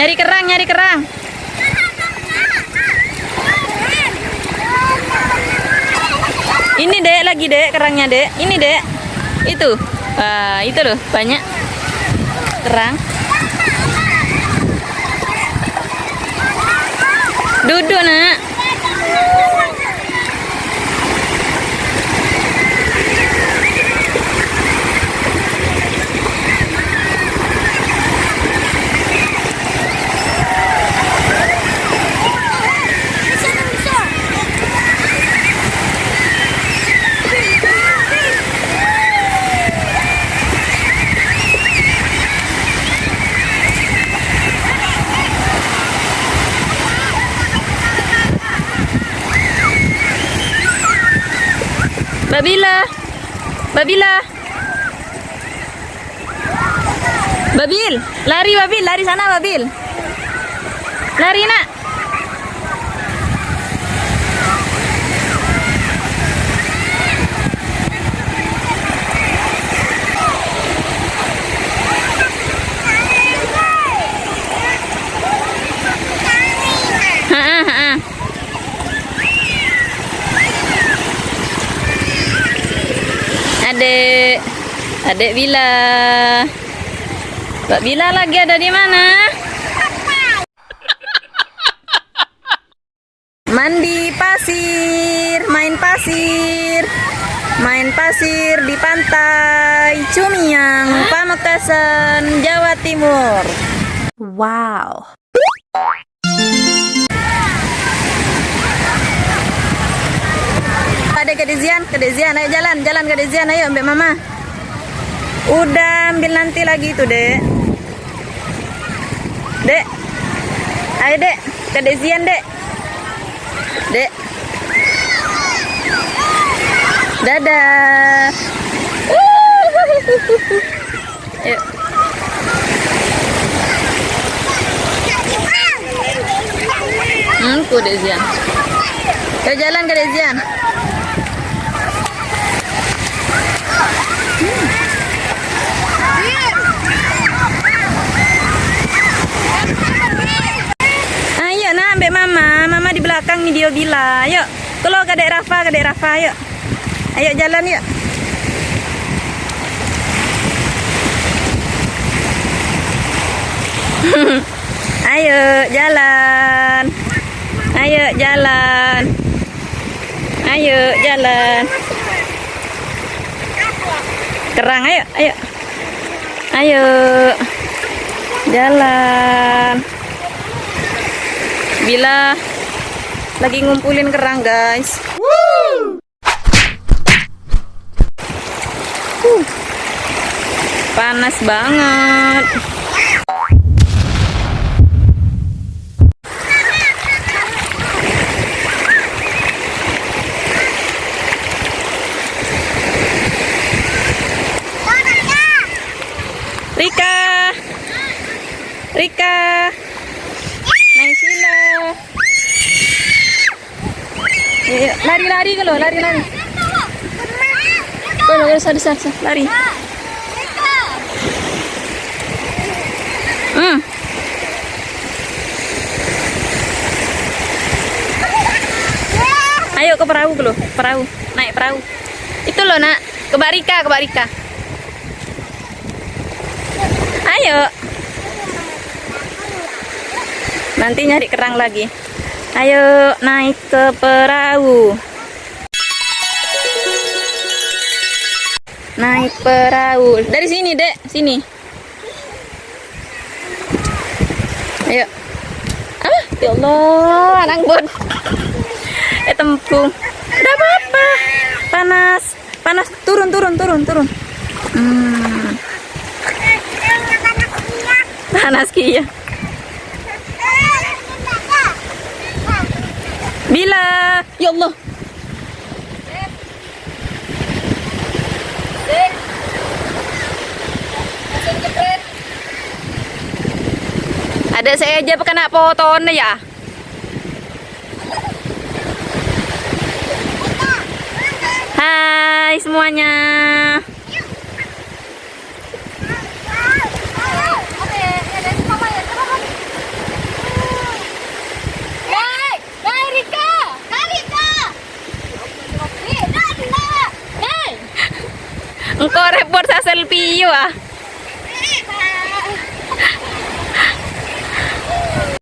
Nyari kerang, nyari kerang. Ini dek lagi dek kerangnya dek. Ini dek. Itu. Wah, itu loh banyak kerang. Duduk nak. Babila. Babila. Babil, lari Babil, lari sana Babil. Lari nak. Adek, adek Bila. Mbak Bila lagi ada di mana? Mandi pasir, main pasir, main pasir di pantai Cumiang, Pamekasan, Jawa Timur. Wow. Ada ke Dezian, ke Dezian, ayo jalan, jalan ke Dezian, ayo ambil mama. Udah ambil nanti lagi itu dek. Dek, ayo dek, ke Dezian dek. Dek. Dadah. Yuk. Hmm, ku Dezian. Ayo jalan ke Dezian. Ayo nak ambil mama. Mama di belakang nih dia bila. Yuk. Kalau ke Rafa, ke Rafa yuk. Ayo jalan yuk. Ayo jalan. Ayo jalan. Ayo jalan. Kerang ayo, ayo. Ayo. Jalan. Bila lagi ngumpulin kerang, guys. Panas banget. Lari-lari kalau lari-lari. Kalau kalau sana sana sana, lari. Hmm. Ayo ke perahu dulu, perahu. Naik perahu. Itu loh, Nak. Ke Barika, ke Barika. Ayo. Nanti nyari kerang lagi. Ayo naik ke perahu. Naik perahu. Dari sini, Dek. Sini. Ayo. Ah, ya Allah, anak bon. Eh, tempung. Udah apa-apa. Panas. Panas. Turun, turun, turun, turun. Hmm. Panas kia. Bila. Ya Allah. Ada saya aja kena poton ya. Hai semuanya. Engkau repot sa selfie yuk ah.